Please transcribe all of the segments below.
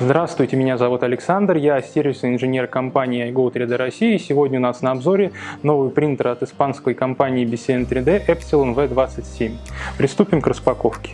Здравствуйте, меня зовут Александр, я сервисный инженер компании iGo 3D России. Сегодня у нас на обзоре новый принтер от испанской компании BCN 3D Epsilon V27. Приступим к распаковке.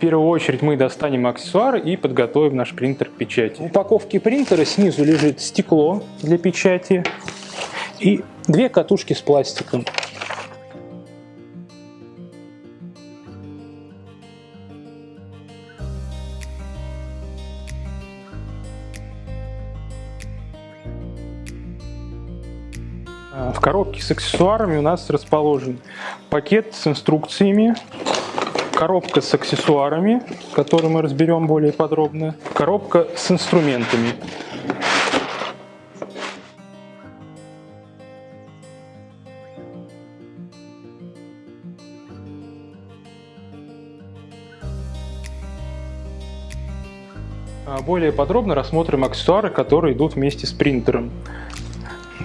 В первую очередь мы достанем аксессуары и подготовим наш принтер к печати. В упаковке принтера снизу лежит стекло для печати и две катушки с пластиком. В коробке с аксессуарами у нас расположен пакет с инструкциями, коробка с аксессуарами, которую мы разберем более подробно, коробка с инструментами. А более подробно рассмотрим аксессуары, которые идут вместе с принтером.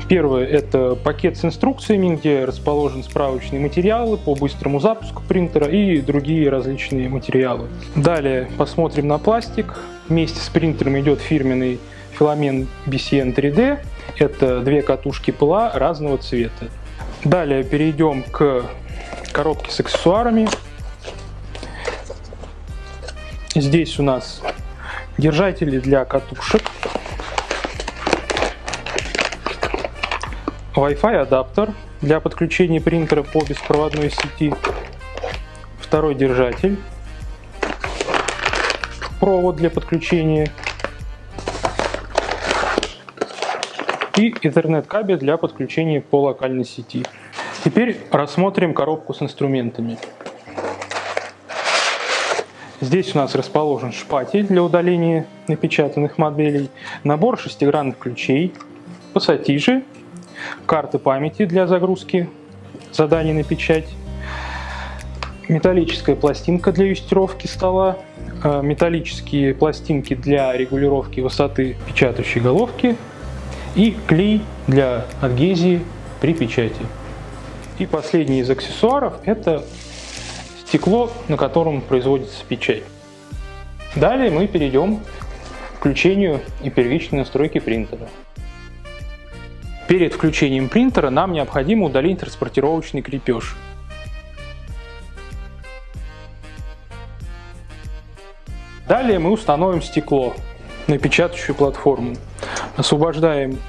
Первое – это пакет с инструкциями, где расположены справочные материалы по быстрому запуску принтера и другие различные материалы. Далее посмотрим на пластик. Вместе с принтером идет фирменный филамент BCN 3D. Это две катушки ПЛА разного цвета. Далее перейдем к коробке с аксессуарами. Здесь у нас держатели для катушек Wi-Fi адаптер для подключения принтера по беспроводной сети, второй держатель, провод для подключения и Ethernet кабель для подключения по локальной сети. Теперь рассмотрим коробку с инструментами. Здесь у нас расположен шпатель для удаления напечатанных моделей, набор шестигранных ключей, пассатижи карты памяти для загрузки заданий на печать, металлическая пластинка для юстировки стола, э, металлические пластинки для регулировки высоты печатающей головки и клей для адгезии при печати. И последний из аксессуаров – это стекло, на котором производится печать. Далее мы перейдем к включению и первичной настройке принтера. Перед включением принтера нам необходимо удалить транспортировочный крепеж. Далее мы установим стекло на печатающую платформу. Освобождаем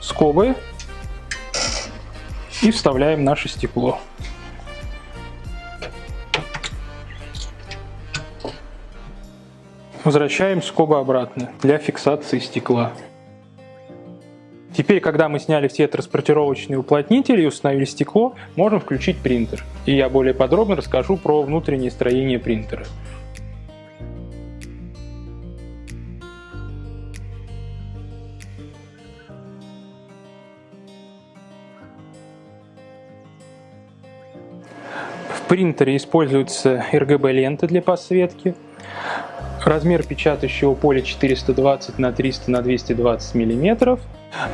скобы и вставляем наше стекло. Возвращаем скобы обратно для фиксации стекла. Теперь, когда мы сняли все транспортировочные уплотнители и установили стекло, можем включить принтер. И я более подробно расскажу про внутреннее строение принтера. В принтере используются RGB-ленты для подсветки. Размер печатающего поля 420 на 300 на 220 миллиметров.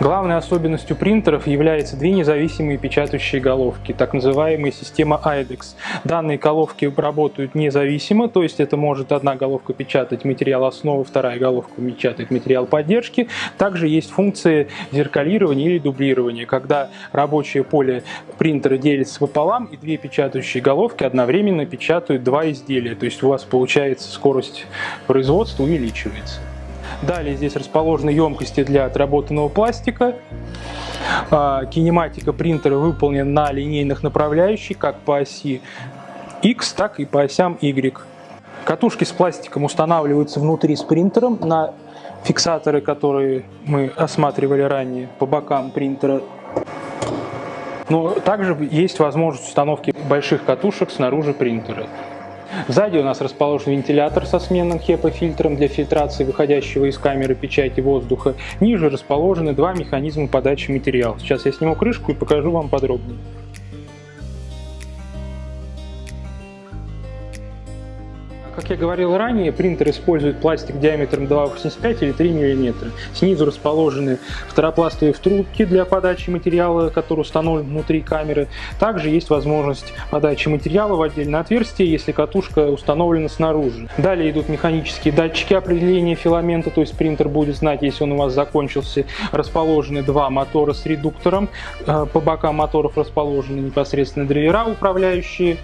Главной особенностью принтеров являются две независимые печатающие головки, так называемая система IDEX. Данные головки работают независимо, то есть это может одна головка печатать материал основы, вторая головка печатает материал поддержки. Также есть функция зеркалирования или дублирования, когда рабочее поле принтера делится пополам и две печатающие головки одновременно печатают два изделия, то есть у вас получается скорость производства увеличивается. Далее здесь расположены емкости для отработанного пластика. А, кинематика принтера выполнена на линейных направляющих, как по оси X, так и по осям Y. Катушки с пластиком устанавливаются внутри с принтером на фиксаторы, которые мы осматривали ранее по бокам принтера. Но также есть возможность установки больших катушек снаружи принтера. Сзади у нас расположен вентилятор со сменным HEPA-фильтром для фильтрации выходящего из камеры печати воздуха. Ниже расположены два механизма подачи материала. Сейчас я сниму крышку и покажу вам подробнее. Как я говорил ранее, принтер использует пластик диаметром 2,85 или 3 мм. Снизу расположены второпластовые втрубки для подачи материала, который установлен внутри камеры. Также есть возможность подачи материала в отдельное отверстие, если катушка установлена снаружи. Далее идут механические датчики определения филамента, то есть принтер будет знать, если он у вас закончился. Расположены два мотора с редуктором. Э, по бокам моторов расположены непосредственно драйвера, управляющие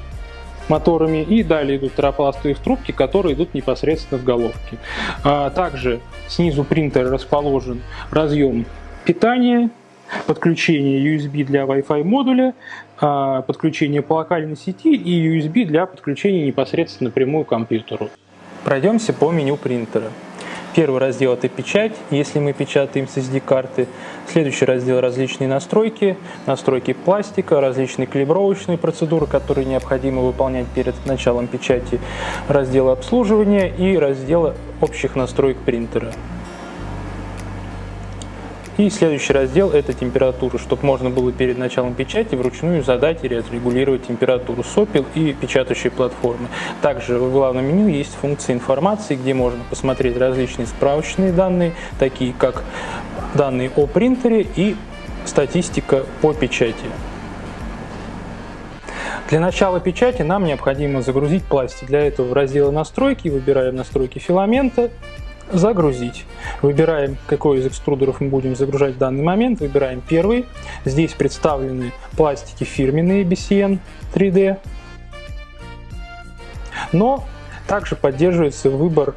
моторами. И далее идут торопластовые трубки, которые идут непосредственно в головке. А также снизу принтера расположен разъем питания, подключение USB для Wi-Fi модуля, а, подключение по локальной сети и USB для подключения непосредственно напрямую к компьютеру. Пройдемся по меню принтера. Первый раздел – это печать, если мы печатаем с SD-карты. Следующий раздел – различные настройки, настройки пластика, различные калибровочные процедуры, которые необходимо выполнять перед началом печати, раздел обслуживания и раздел общих настроек принтера. И следующий раздел – это температура, чтобы можно было перед началом печати вручную задать и регулировать температуру сопел и печатающей платформы. Также в главном меню есть функция информации, где можно посмотреть различные справочные данные, такие как данные о принтере и статистика по печати. Для начала печати нам необходимо загрузить пластик. Для этого в разделе настройки выбираем настройки филамента, загрузить. Выбираем, какой из экструдеров мы будем загружать в данный момент. Выбираем первый. Здесь представлены пластики фирменные BCN 3D. Но также поддерживается выбор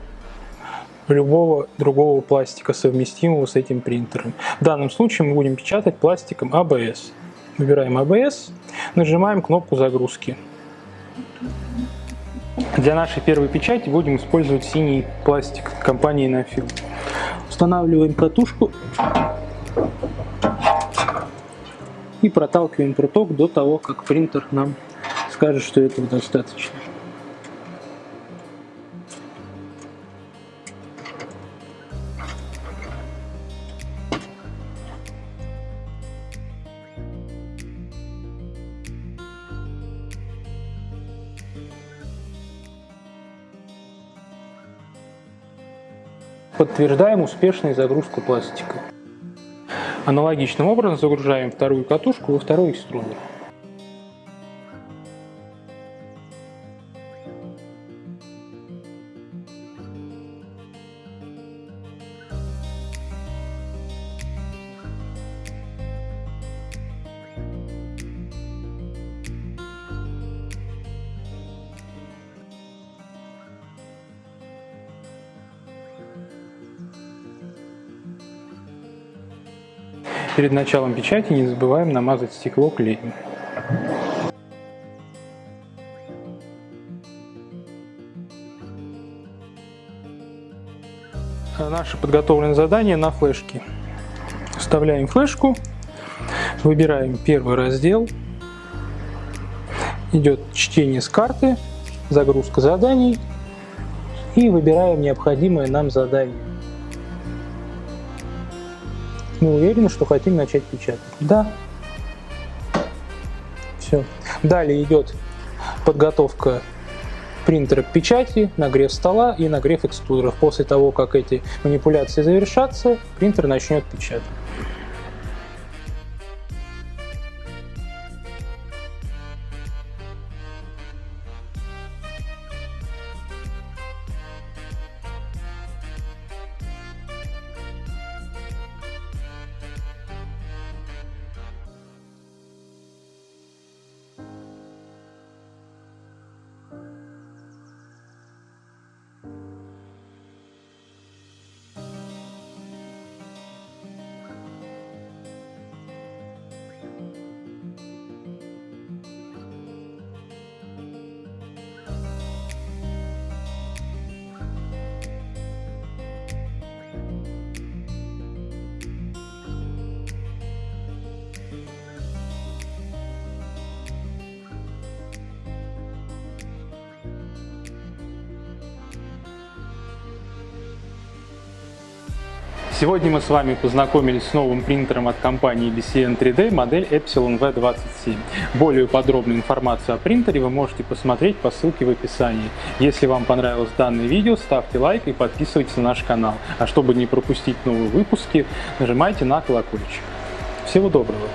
любого другого пластика, совместимого с этим принтером. В данном случае мы будем печатать пластиком ABS. Выбираем ABS, нажимаем кнопку загрузки. Для нашей первой печати будем использовать синий пластик компании Nafil. Устанавливаем протушку и проталкиваем проток до того, как принтер нам скажет, что этого достаточно. Подтверждаем успешную загрузку пластика. Аналогичным образом загружаем вторую катушку во второй экструдер. Перед началом печати не забываем намазать стекло клеем. Наше подготовленное задание на флешке. Вставляем флешку, выбираем первый раздел, идет чтение с карты, загрузка заданий и выбираем необходимое нам задание. Мы уверены, что хотим начать печатать. Да. Все. Далее идет подготовка принтера к печати, нагрев стола и нагрев экструдеров. После того, как эти манипуляции завершатся, принтер начнет печатать. Сегодня мы с вами познакомились с новым принтером от компании BCN 3D модель Epsilon V27. Более подробную информацию о принтере вы можете посмотреть по ссылке в описании. Если вам понравилось данное видео, ставьте лайк и подписывайтесь на наш канал. А чтобы не пропустить новые выпуски, нажимайте на колокольчик. Всего доброго!